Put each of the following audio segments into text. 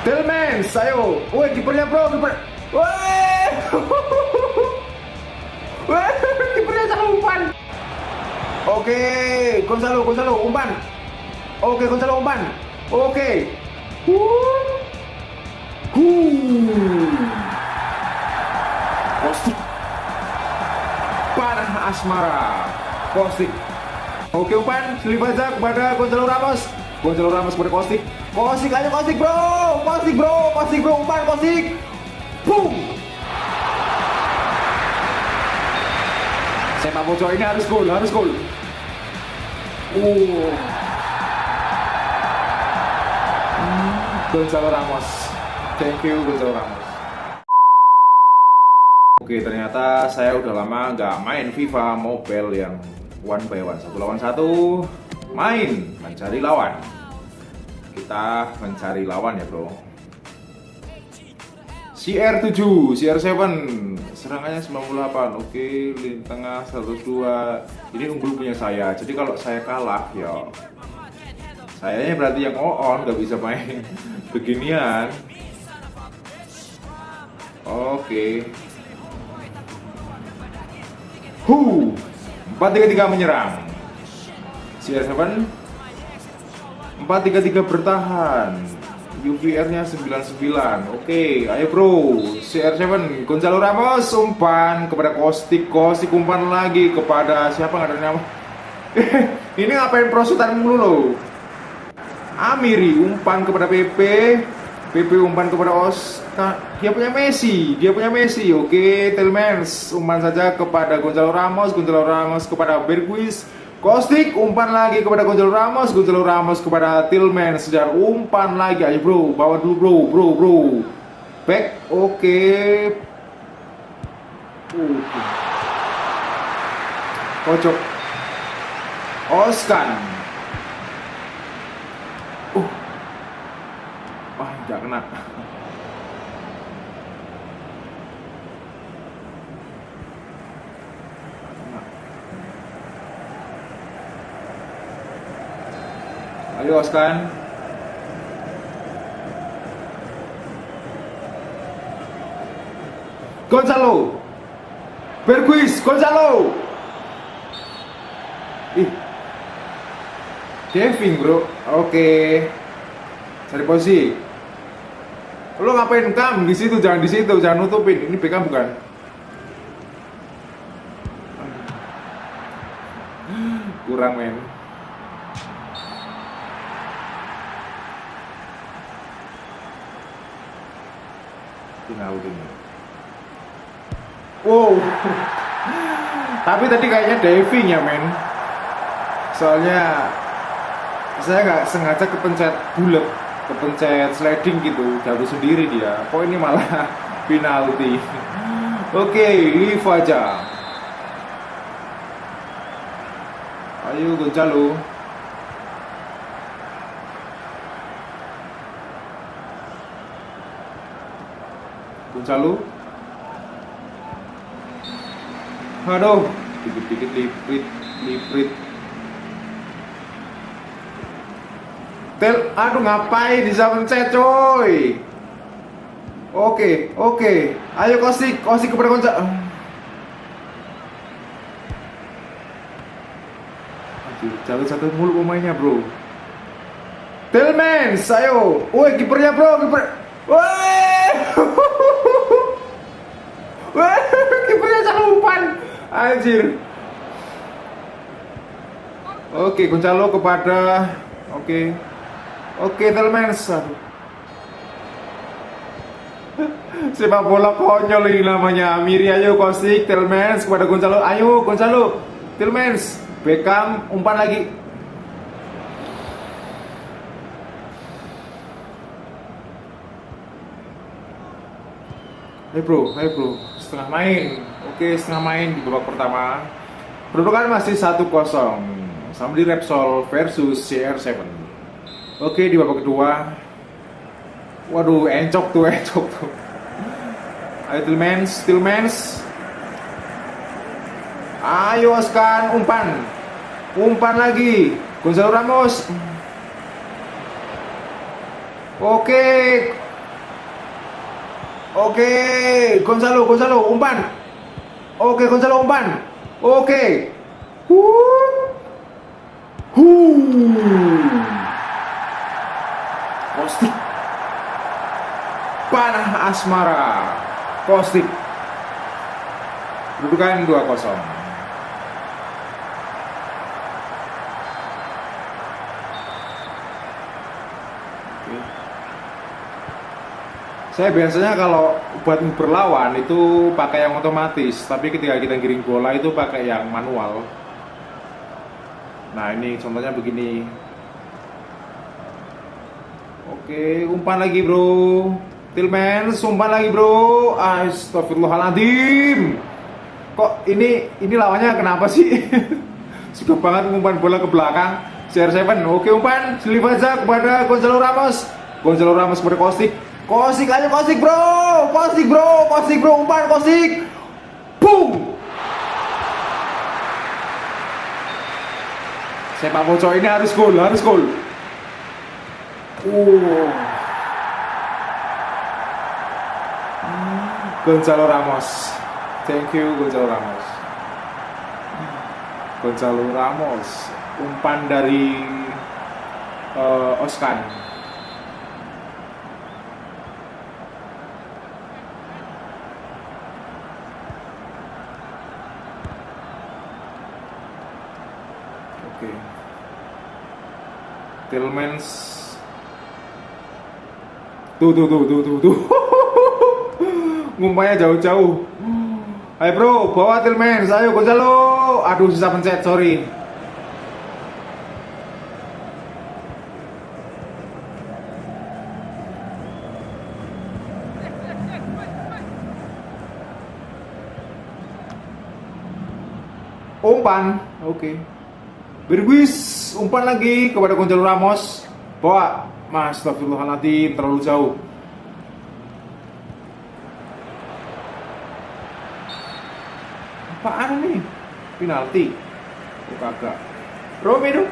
Tillmans, ayo. Woi, kipernya bro, kiper. Woi. Woi, kipernya salah umpan. Oke, Gonzalo, Gonzalo, umpan. Oke, Gonzalo umpan. Oke. Huh. Kostik. Parah asmara. Kostik. Oke umpan, selip aja kepada Gonzalo Ramos. Gonzalo Ramos kepada Kostik. Kostik aja Kostik bro, Kostik bro, Kostik bro, umpan Kostik. Boom. Sepak bocor ini harus gol, harus gol. Uh. Gonzalo Ramos. Thank you Gonzalo Ramos. Oke, ternyata saya udah lama nggak main FIFA Mobile yang one by one, satu lawan satu. Main, mencari lawan. Kita mencari lawan ya bro. CR7, CR7 serangannya 98 oke lini tengah 102 ini unggul punya saya. Jadi kalau saya kalah ya sayanya berarti yang on nggak bisa main. Beginian. Oke. Hu 433 menyerang CR7 433 bertahan UVR-nya 99. Oke, ayo bro. CR7 Gonzalo Ramos umpan kepada Kostik. Kostik umpan lagi kepada siapa nggak ada nama? Ini ngapain prosutan mulu lo? Amiri umpan kepada PP. PP umpan kepada Oscar. Dia punya Messi. Dia punya Messi. Oke, Tillmans umpan saja kepada Gonzalo Ramos. Gonzalo Ramos kepada Berguis. Kostik umpan lagi kepada Gonzalo Ramos, Gonzalo Ramos kepada Tillman sejar umpan lagi ayo bro, bawa dulu bro, bro, bro. Back, oke. Okay. Uh. Pojok. Oskan. Uh. Wah, nggak kena. Ayo Oskan Gonzalo. Berguis Gonzalo. Ih. Kevin bro. Oke. Cari posisi. Lo ngapain kam di situ jangan di situ. Jangan nutupin. Ini Beckham bukan? Kurang men Ronaldinho. Wow. Tapi tadi kayaknya diving ya men. Soalnya saya nggak sengaja kepencet bulat, kepencet sliding gitu, jatuh sendiri dia. Kok ini malah penalti. Oke, live aja. Ayo Gonzalo. Gonzalo Aduh Dikit-dikit liprit Liprit. Tel, aduh ngapain bisa mencet coy? Oke, oke. Ayo kosik, kosik kepada Gonzalo Aduh, jalan satu mulu pemainnya bro. Tillmans, ayo. Woi, kipernya bro, kiper. Woi Wah, kipernya salah umpan. Anjir. Oke, Gonzalo kepada Oke. Oke, Telmens. Sepak bola konyol ini namanya. Miri ayo Kostik, Telmens kepada Gonzalo. Ayo Gonzalo. Telmens. Beckham umpan lagi. Ayo bro, ayo bro, setengah main. Oke, setengah main di babak pertama. Kedudukan masih 1-0 sama di Repsol versus CR7. Oke, di babak kedua. Waduh, encok tuh, encok tuh. Ayo Tillmans, Tillmans. Ayo Oskan, umpan. Umpan lagi. Gonzalo Ramos. Oke, Oke, Gonzalo, Gonzalo, umpan. Oke, Gonzalo umpan. Oke. Huh. Huh. Kostik. Panah asmara. Kostik. Kedudukan 2-0. Saya biasanya kalau buat berlawan itu pakai yang otomatis, tapi ketika kita giring bola itu pakai yang manual. Nah ini contohnya begini. Oke, umpan lagi bro. Tillman, umpan lagi bro. Astagfirullahaladzim. Kok ini ini lawannya kenapa sih? Suka banget umpan bola ke belakang. CR7, oke umpan, aja kepada Gonzalo Ramos. Gonzalo Ramos kepada Kostik. Kosik aja kosik bro, kosik bro, kosik bro, umpan kosik, boom. Sepak bola ini harus gol, harus gol. Uh. Gonzalo Ramos. Thank you Gonzalo Ramos. Gonzalo Ramos. Umpan dari uh, Oskan. Tillmans. Tuh tuh tuh tuh tuh tuh. Ngumpanya jauh-jauh. Hai bro, bawa Tillmans, ayo Gonzalo Aduh susah pencet, sorry. Umpan, oke. okay. Berguis umpan lagi kepada Gonzalo Ramos. Bawa. Mas, astagfirullahaladzim, terlalu jauh. Apaan nih? Penalti. Oh, kagak. Romero.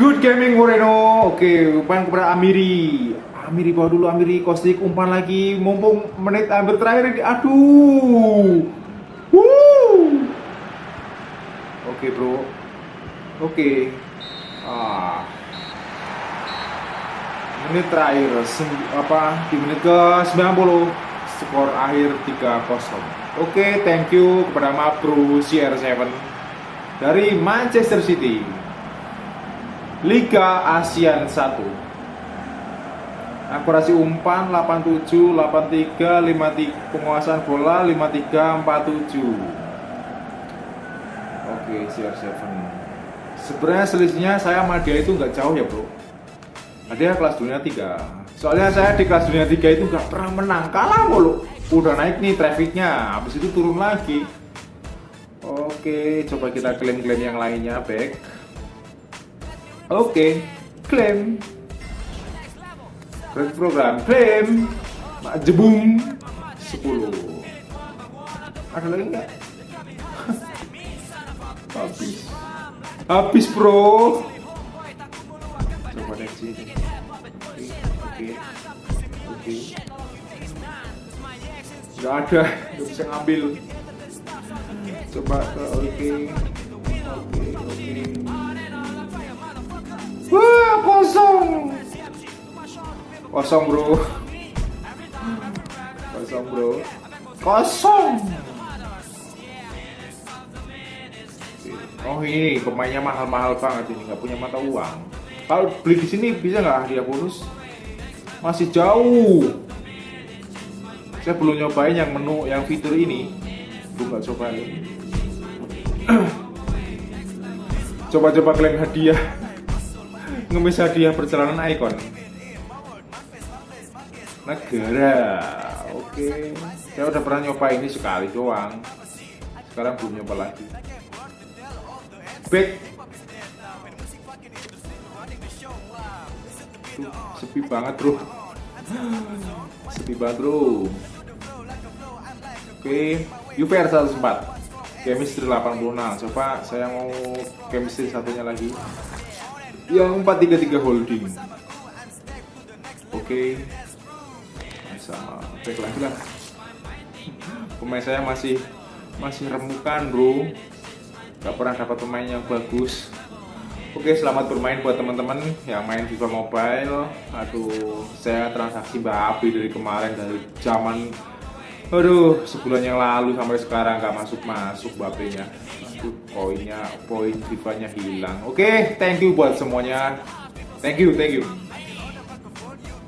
Good gaming Moreno. Oke, umpan kepada Amiri. Amiri bawa dulu Amiri Kostik umpan lagi. Mumpung menit hampir terakhir aduh. Woo. Oke bro. Oke. Ah. Menit terakhir apa di menit ke 90 skor akhir 3-0 Oke thank you kepada Mapro CR7 dari Manchester City. Liga ASEAN 1 akurasi umpan 87 83 53 penguasaan bola 53 47 oke CR7 sebenarnya selisihnya saya sama dia itu nggak jauh ya bro. Dia kelas dunia 3 soalnya saya di kelas dunia 3 itu nggak pernah menang. Kalah mulu. Udah naik nih trafficnya. Habis itu turun lagi. Oke coba kita klaim-klaim yang lainnya back oke klaim Kredit program klaim jebung 10 ada lagi nggak? Habis. Habis bro. Coba deh sini oke oke. Nggak ada. Nggak bisa ngambil. Coba oke. Oke oke. Wah kosong Kosong bro. Kosong bro. Kosong! Oh ini pemainnya mahal-mahal banget ini. Nggak punya mata uang. Kalau beli di sini bisa nggak hadiah bonus Masih jauh. Saya belum nyobain yang menu yang fitur ini. Belum nggak cobain. Coba-coba klaim hadiah. Ngemis hadiah perjalanan ikon negara. Oke. Saya udah pernah nyoba ini sekali doang. Sekarang belum nyoba lagi. Back Tuh, sepi banget bro. Sepi banget bro. Oke. UVR 104 chemistry 86 coba saya mau chemistry satunya lagi. Yang 433 holding. Oke. sama back lagi lah. Pemain saya masih masih remukan bro. Gak pernah dapat pemain yang bagus. Oke selamat bermain buat teman-teman yang main FIFA Mobile. Aduh saya transaksi babi dari kemarin dari zaman Aduh sebulan yang lalu sampai sekarang gak masuk-masuk babenya Aduh poinnya poin FIFA nya hilang. Oke thank you buat semuanya. Thank you thank you